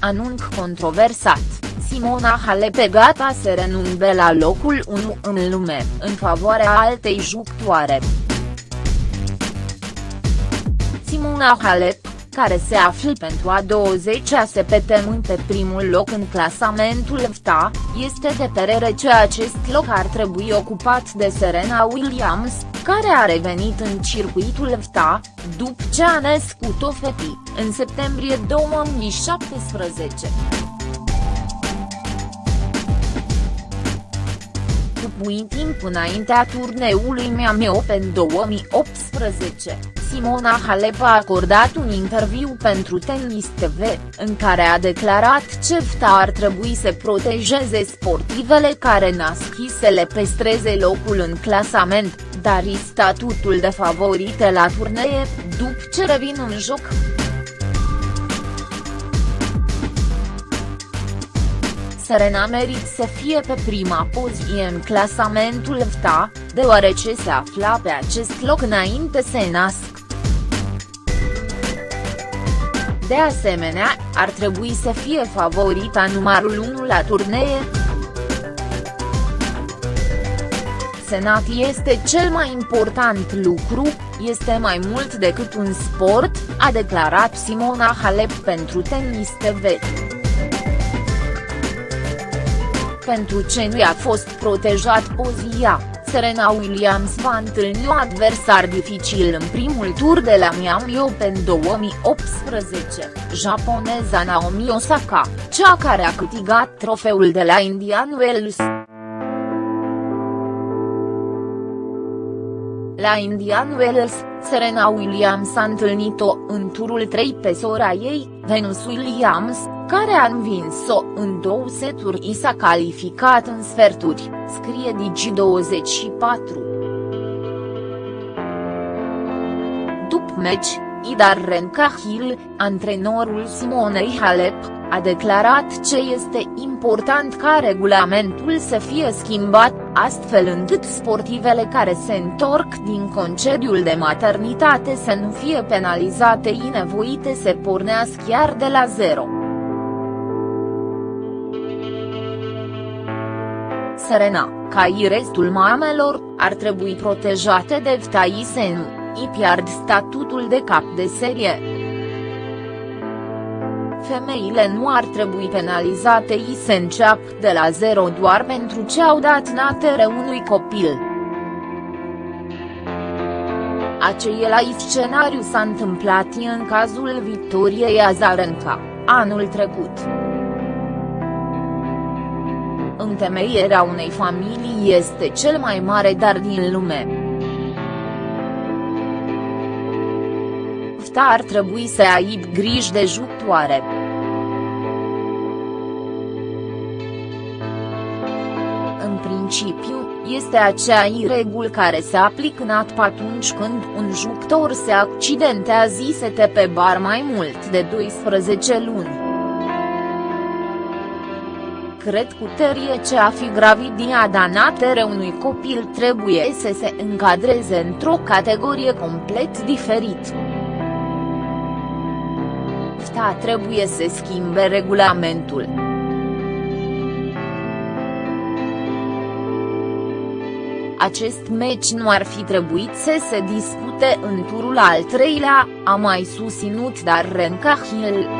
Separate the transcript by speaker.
Speaker 1: anunț controversat, Simona Halep gata să renunțe la locul 1 în lume, în favoarea altei jucătoare. Simona Halep, care se află pentru a 20-a săptămâni pe primul loc în clasamentul FTA, este de părere că acest loc ar trebui ocupat de Serena Williams, care a revenit în circuitul FTA, după ce a născut o fetii, în septembrie 2017. Cu timp înaintea turneului Miami Open 2018, Simona Halep a acordat un interviu pentru Tennis TV, în care a declarat ce FTA ar trebui să protejeze sportivele care nasc să le păstreze locul în clasament, dar i statutul de favorite la turnee, după ce revin în joc. Serena merit să fie pe prima poziție în clasamentul FTA, deoarece se afla pe acest loc înainte să nască. De asemenea, ar trebui să fie favorita numărul 1 la turnee. Senat este cel mai important lucru, este mai mult decât un sport, a declarat Simona Halep pentru Tennis TV. Pentru ce nu a fost protejat pozia, Serena Williams va întâlni un adversar dificil în primul tur de la Miami Open 2018, japoneza Naomi Osaka, cea care a câștigat trofeul de la Indian Wells. La Indian Wells, Serena Williams a întâlnit-o în turul 3 pe sora ei, Venus Williams, care a învins-o în două seturi i s-a calificat în sferturi, scrie Digi24. După meci, Idar Renkahil, antrenorul Simonei Halep, a declarat ce este important ca regulamentul să fie schimbat, astfel încât sportivele care se întorc din concediul de maternitate să nu fie penalizate inevoite să pornească chiar de la zero. Serena, ca și restul mamelor, ar trebui protejate de FTAI să nu, îi pierd statutul de cap de serie femeile nu ar trebui penalizate i se înceapă de la zero doar pentru ce au dat natere unui copil. Același scenariu s-a întâmplat în cazul Victoriei Azarenka, anul trecut. Întemeierea unei familii este cel mai mare dar din lume. FTA ar trebui să aibă grijă de jucătoare. În principiu, este acea regulă care se aplică în ATP atunci când un jucător se accidentează se pe bar mai mult de 12 luni. Cred cu tărie ce a fi gravidia danatere unui copil trebuie să se încadreze într-o categorie complet diferită. FTA trebuie să schimbe regulamentul. Acest meci nu ar fi trebuit să se discute în turul al treilea, a mai susținut dar Renkahil.